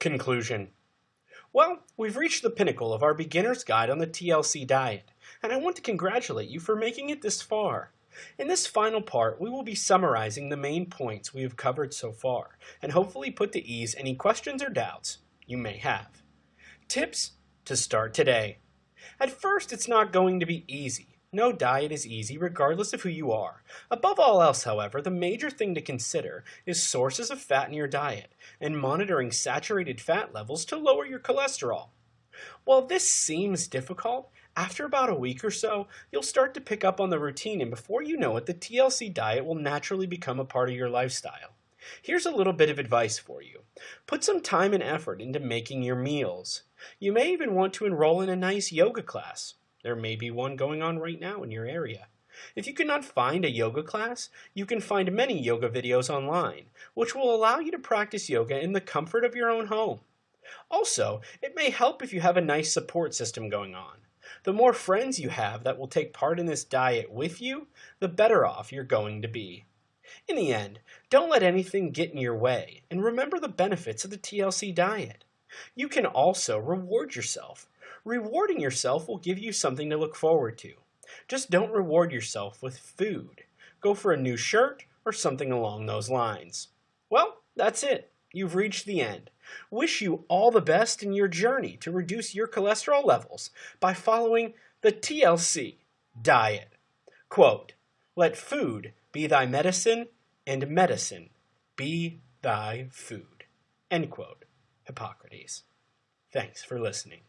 Conclusion Well, we've reached the pinnacle of our beginner's guide on the TLC diet, and I want to congratulate you for making it this far. In this final part, we will be summarizing the main points we have covered so far, and hopefully put to ease any questions or doubts you may have. Tips to start today. At first, it's not going to be easy. No diet is easy regardless of who you are. Above all else, however, the major thing to consider is sources of fat in your diet and monitoring saturated fat levels to lower your cholesterol. While this seems difficult, after about a week or so, you'll start to pick up on the routine and before you know it, the TLC diet will naturally become a part of your lifestyle. Here's a little bit of advice for you. Put some time and effort into making your meals. You may even want to enroll in a nice yoga class. There may be one going on right now in your area. If you cannot find a yoga class, you can find many yoga videos online, which will allow you to practice yoga in the comfort of your own home. Also, it may help if you have a nice support system going on. The more friends you have that will take part in this diet with you, the better off you're going to be. In the end, don't let anything get in your way, and remember the benefits of the TLC diet. You can also reward yourself Rewarding yourself will give you something to look forward to. Just don't reward yourself with food. Go for a new shirt or something along those lines. Well, that's it. You've reached the end. Wish you all the best in your journey to reduce your cholesterol levels by following the TLC diet. Quote, let food be thy medicine and medicine be thy food. End quote. Hippocrates. Thanks for listening.